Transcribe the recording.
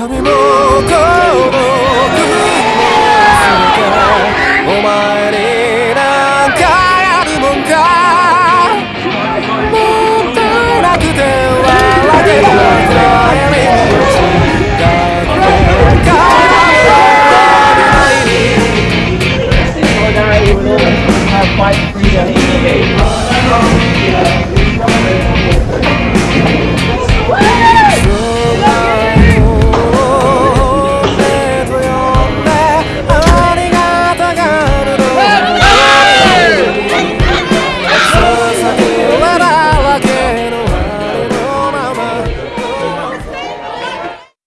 痛みも孤独も全てお前になんかやるもんか？もったいなくて笑けば暗闇だないに Ordinary fight freedom in the.